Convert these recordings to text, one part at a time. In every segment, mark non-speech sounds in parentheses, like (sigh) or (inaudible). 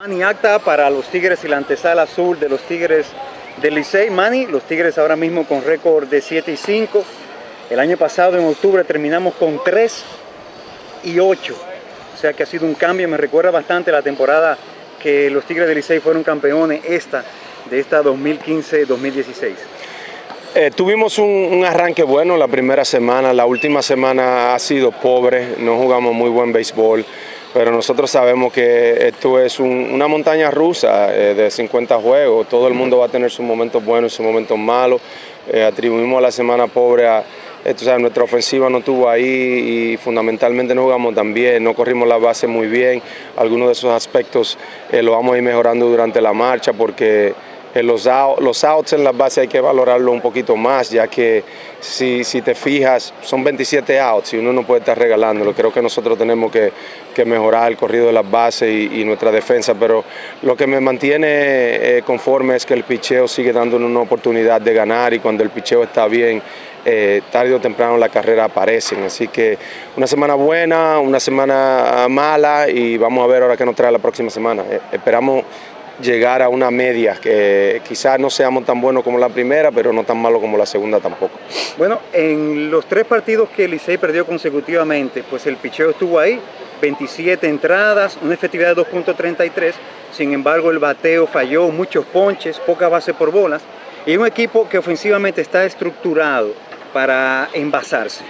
Manny acta para los Tigres y la antesala azul de los Tigres del Licey. Manny, los Tigres ahora mismo con récord de 7 y 5. El año pasado en octubre terminamos con 3 y 8. O sea que ha sido un cambio, me recuerda bastante la temporada que los Tigres del Licey fueron campeones esta, de esta 2015-2016. Eh, tuvimos un, un, arranque bueno la primera semana, la última semana ha sido pobre, no jugamos muy buen béisbol pero nosotros sabemos que esto es un, una montaña rusa eh, de 50 juegos, todo el mundo va a tener sus momentos buenos y sus momentos malos. Eh, atribuimos la semana pobre a, esto, o sea, nuestra ofensiva no estuvo ahí y fundamentalmente no jugamos tan bien, no corrimos la base muy bien. Algunos de esos aspectos eh, lo vamos a ir mejorando durante la marcha porque eh, los, out, los outs en la base hay que valorarlo un poquito más, ya que si, si, te fijas, son 27 outs y uno no puede estar regalándolo. Creo que nosotros tenemos que, que mejorar el corrido de las bases y, nuestra defensa, pero lo que me mantiene eh, conforme es que el picheo sigue dándonos una oportunidad de ganar y cuando el picheo está bien, eh, tarde o temprano la carrera aparecen. Así que una semana buena, una semana mala y vamos a ver ahora qué nos trae la próxima semana. Eh, esperamos llegar a una media, que quizás no seamos tan buenos como la primera, pero no tan malo como la segunda tampoco. Bueno, en los tres partidos que Licey perdió consecutivamente, pues el picheo estuvo ahí, 27 entradas, una efectividad de 2.33, sin embargo el bateo falló, muchos ponches, poca base por bolas, y un equipo que ofensivamente está estructurado para envasarse.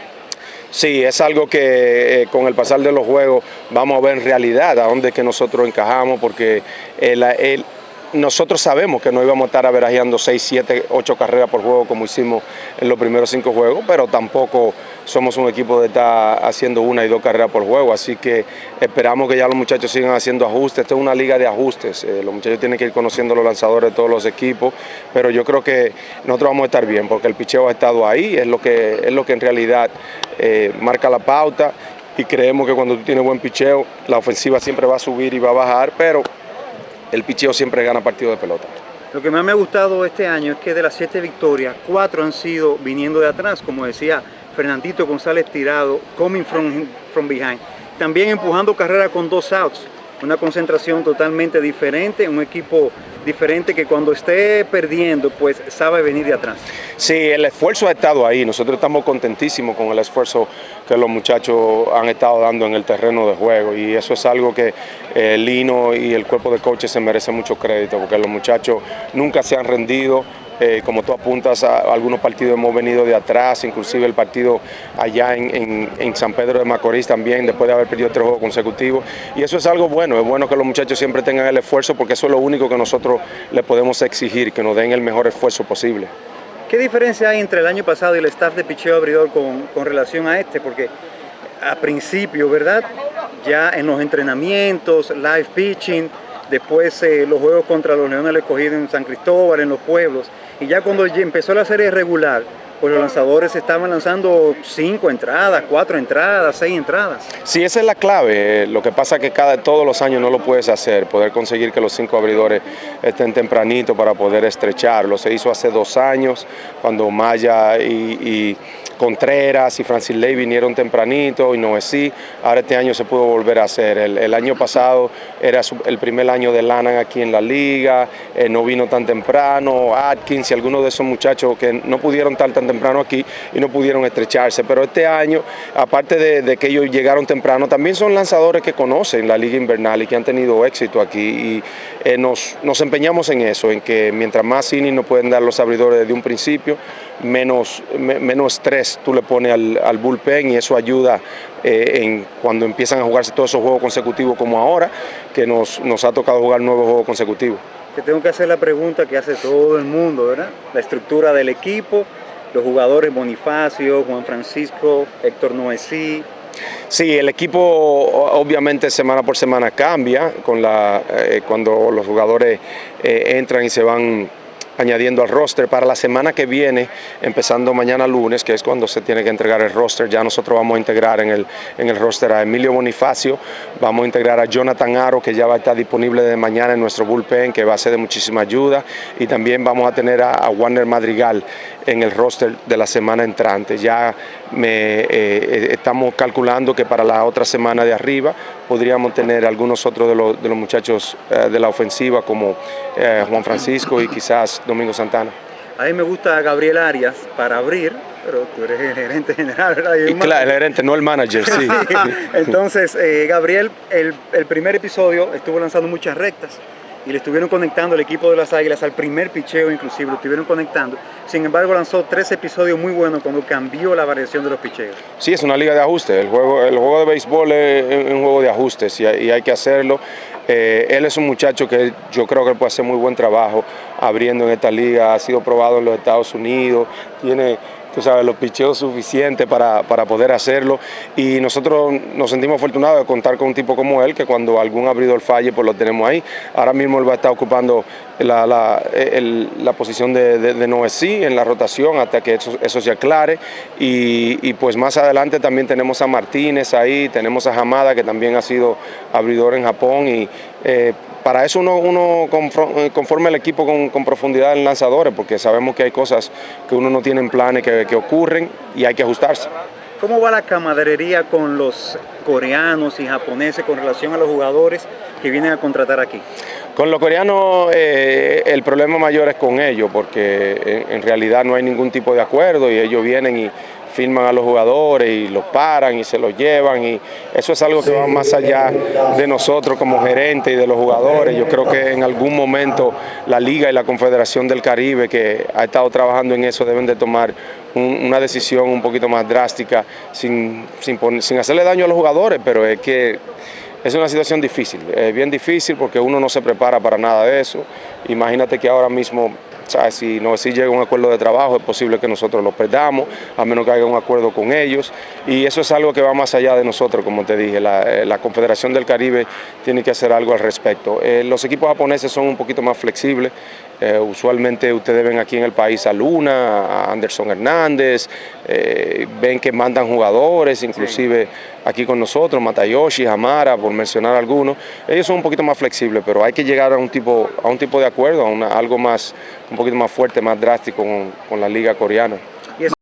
Sí, es algo que eh, con el pasar de los juegos vamos a ver en realidad a dónde es que nosotros encajamos, porque el, el, nosotros sabemos que no íbamos a estar averajeando 6, 7, 8 carreras por juego como hicimos en los primeros 5 juegos, pero tampoco somos un equipo de estar haciendo una y dos carreras por juego, así que esperamos que ya los muchachos sigan haciendo ajustes, esta es una liga de ajustes, eh, los muchachos tienen que ir conociendo los lanzadores de todos los equipos, pero yo creo que nosotros vamos a estar bien, porque el picheo ha estado ahí, es lo que, es lo que en realidad eh, marca la pauta, y creemos que cuando tú tienes buen picheo, la ofensiva siempre va a subir y va a bajar, pero el picheo siempre gana partido de pelota. Lo que más me ha gustado este año es que de las siete victorias, cuatro han sido viniendo de atrás, como decía Fernandito González Tirado, coming from, from behind. También empujando carrera con dos outs, una concentración totalmente diferente, un equipo diferente que cuando esté perdiendo, pues sabe venir de atrás. Sí, el esfuerzo ha estado ahí, nosotros estamos contentísimos con el esfuerzo que los muchachos han estado dando en el terreno de juego y eso es algo que eh, Lino y el cuerpo de coaches se merece mucho crédito porque los muchachos nunca se han rendido, eh, como tú apuntas, a, algunos partidos hemos venido de atrás, inclusive el partido allá en, en, San Pedro de Macorís también, después de haber perdido tres juegos consecutivos. Y eso es algo bueno, es bueno que los muchachos siempre tengan el esfuerzo porque eso es lo único que nosotros les podemos exigir, que nos den el mejor esfuerzo posible. ¿Qué diferencia hay entre el año pasado y el staff de picheo abridor con, con relación a este? Porque a principio, ¿verdad? Ya en los entrenamientos, live pitching, después eh, los juegos contra los Leones escogidos en San Cristóbal, en los pueblos, y ya cuando empezó la serie regular, pues los lanzadores estaban lanzando cinco entradas, cuatro entradas, seis entradas. Sí, esa es la clave. Lo que pasa es que cada, todos los años no lo puedes hacer, poder conseguir que los cinco abridores estén tempranito para poder estrecharlo. Se hizo hace dos años, cuando Maya y, y Contreras y Francis Ley vinieron tempranito y no es sí. Ahora este año se pudo volver a hacer. El, año pasado era el primer año de Lanan aquí en la liga, eh, no vino tan temprano, Atkins y algunos de esos muchachos que no pudieron estar tan temprano aquí y no pudieron estrecharse. Pero este año, aparte de, que ellos llegaron temprano, también son lanzadores que conocen la liga invernal y que han tenido éxito aquí. Y eh, nos, nos empeñamos en eso, en que mientras más innings nos pueden dar los abridores desde un principio, menos, me, menos estrés tú le pones al, al bullpen y eso ayuda eh, en cuando empiezan a jugarse todos esos juegos consecutivos como ahora, que nos, nos ha tocado jugar nuevos juegos consecutivos. Te tengo que hacer la pregunta que hace todo el mundo, ¿verdad? La estructura del equipo, los jugadores Bonifacio, Juan Francisco, Héctor Noesí, Sí, el equipo obviamente semana por semana cambia con la, eh, cuando los jugadores eh, entran y se van añadiendo al roster para la semana que viene, empezando mañana lunes, que es cuando se tiene que entregar el roster, ya nosotros vamos a integrar en el, en el roster a Emilio Bonifacio, vamos a integrar a Jonathan Aro, que ya va a estar disponible de mañana en nuestro bullpen, que va a ser de muchísima ayuda, y también vamos a tener a, Warner Madrigal en el roster de la semana entrante. Ya me, eh, estamos calculando que para la otra semana de arriba podríamos tener algunos otros de los, de los muchachos eh, de la ofensiva como eh, Juan Francisco y quizás Domingo Santana. A mí me gusta Gabriel Arias para abrir, pero tú eres el gerente general, ¿verdad? Y, claro, el gerente, no el manager, sí. (laughs) Entonces, eh, Gabriel, el, el primer episodio estuvo lanzando muchas rectas y le estuvieron conectando el equipo de las Águilas al primer picheo inclusive, lo estuvieron conectando. Sin embargo, lanzó tres episodios muy buenos cuando cambió la variación de los picheos. Sí, es una liga de ajuste. El juego, el juego de béisbol es un juego de ajustes y hay, que hacerlo. Eh, él es un muchacho que yo creo que puede hacer muy buen trabajo abriendo en esta liga. Ha sido probado en los Estados Unidos, tiene tú sabes, los picheos suficientes para, para, poder hacerlo. Y nosotros nos sentimos afortunados de contar con un tipo como él, que cuando algún abridor falle, pues lo tenemos ahí. Ahora mismo él va a estar ocupando la, la, la posición de, de, de en la rotación hasta que eso, se aclare. Y, pues más adelante también tenemos a Martínez ahí, tenemos a Hamada, que también ha sido abridor en Japón. y eh, para eso uno, uno eh, conforma el equipo con, con, profundidad en lanzadores, porque sabemos que hay cosas que uno no tiene en planes que, que ocurren y hay que ajustarse. ¿Cómo va la camaradería con los coreanos y japoneses con relación a los jugadores que vienen a contratar aquí? Con los coreanos eh, el problema mayor es con ellos, porque en, realidad no hay ningún tipo de acuerdo y ellos vienen y filman a los jugadores y los paran y se los llevan y eso es algo que va más allá de nosotros como gerentes y de los jugadores. Yo creo que en algún momento la Liga y la Confederación del Caribe que ha estado trabajando en eso deben de tomar un, una decisión un poquito más drástica sin, sin hacerle daño a los jugadores, pero es que es una situación difícil, es bien difícil porque uno no se prepara para nada de eso. Imagínate que ahora mismo si no si llega un acuerdo de trabajo, es posible que nosotros lo perdamos, a menos que haya un acuerdo con ellos. Y eso es algo que va más allá de nosotros, como te dije. La, eh, la Confederación del Caribe tiene que hacer algo al respecto. Eh, los equipos japoneses son un poquito más flexibles. Eh, usualmente ustedes ven aquí en el país a Luna, a Anderson Hernández, eh, ven que mandan jugadores, inclusive sí. Aquí con nosotros, Matayoshi, Hamara, por mencionar algunos. Ellos son un poquito más flexibles, pero hay que llegar a un tipo, a un tipo de acuerdo, a una, algo más, un poquito más fuerte, más drástico con, con la liga coreana.